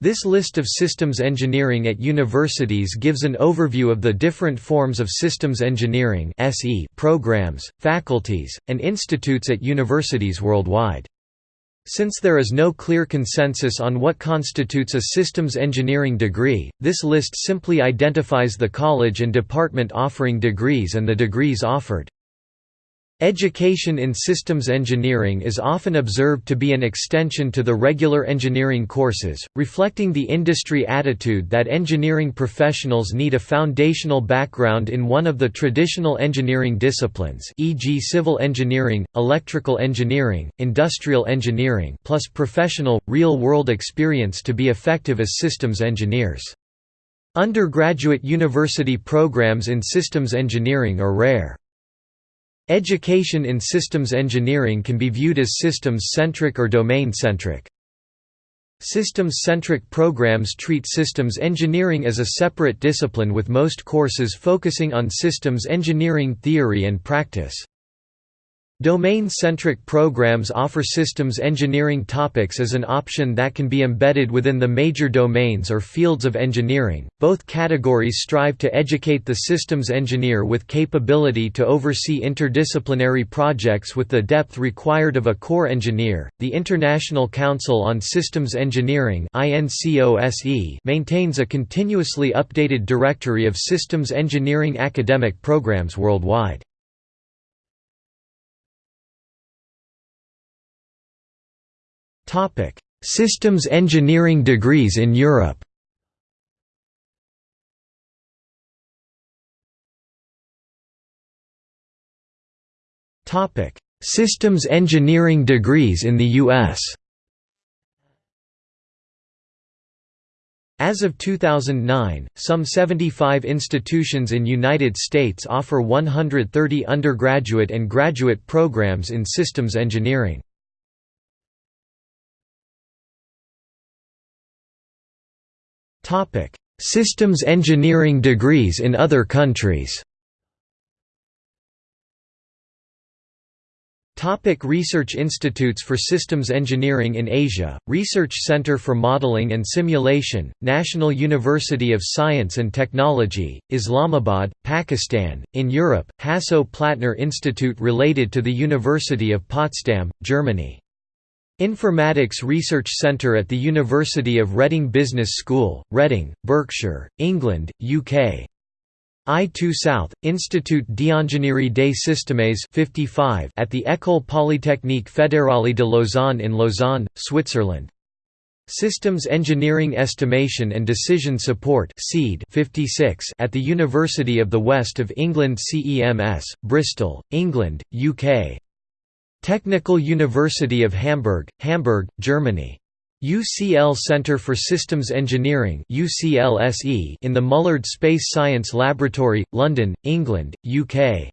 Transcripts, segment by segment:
This list of systems engineering at universities gives an overview of the different forms of systems engineering programs, faculties, and institutes at universities worldwide. Since there is no clear consensus on what constitutes a systems engineering degree, this list simply identifies the college and department offering degrees and the degrees offered. Education in systems engineering is often observed to be an extension to the regular engineering courses, reflecting the industry attitude that engineering professionals need a foundational background in one of the traditional engineering disciplines e.g. civil engineering, electrical engineering, industrial engineering plus professional, real-world experience to be effective as systems engineers. Undergraduate university programs in systems engineering are rare. Education in systems engineering can be viewed as systems-centric or domain-centric. Systems-centric programs treat systems engineering as a separate discipline with most courses focusing on systems engineering theory and practice. Domain-centric programs offer systems engineering topics as an option that can be embedded within the major domains or fields of engineering. Both categories strive to educate the systems engineer with capability to oversee interdisciplinary projects with the depth required of a core engineer. The International Council on Systems Engineering (INCOSE) maintains a continuously updated directory of systems engineering academic programs worldwide. Topic: Systems engineering degrees in Europe. Topic: Systems engineering degrees in the US. As of 2009, some 75 institutions in United States offer 130 undergraduate and graduate programs in systems engineering. Systems engineering degrees in other countries. Topic. Research institutes for systems engineering in Asia, Research Center for Modeling and Simulation, National University of Science and Technology, Islamabad, Pakistan, in Europe, Hasso-Plattner Institute related to the University of Potsdam, Germany. Informatics Research Centre at the University of Reading Business School, Reading, Berkshire, England, UK. I2 South, Institut d'Ingénierie des Systèmes 55 at the École Polytechnique Fédérale de Lausanne in Lausanne, Switzerland. Systems Engineering Estimation and Decision Support 56 at the University of the West of England CEMS, Bristol, England, UK. Technical University of Hamburg, Hamburg, Germany. UCL Centre for Systems Engineering in the Mullard Space Science Laboratory, London, England, UK.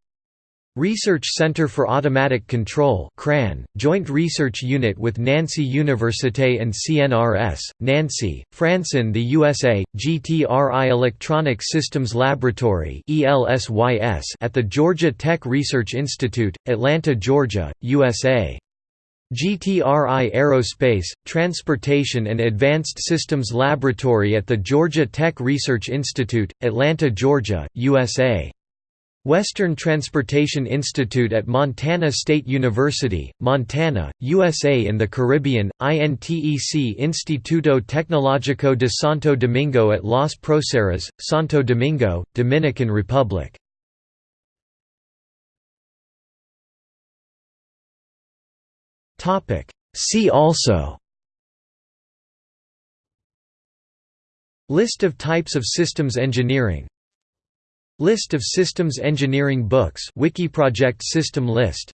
Research Center for Automatic Control CRAN, joint research unit with Nancy Université and CNRS, Nancy, France in the USA, GTRI Electronic Systems Laboratory at the Georgia Tech Research Institute, Atlanta, Georgia, USA. GTRI Aerospace, Transportation and Advanced Systems Laboratory at the Georgia Tech Research Institute, Atlanta, Georgia, USA. Western Transportation Institute at Montana State University, Montana, USA in the Caribbean, INTEC Instituto Tecnológico de Santo Domingo at Los Próceres, Santo Domingo, Dominican Republic. See also List of types of systems engineering List of systems engineering books. Wikiproject system list.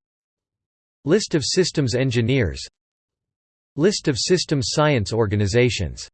List of systems engineers. List of systems science organizations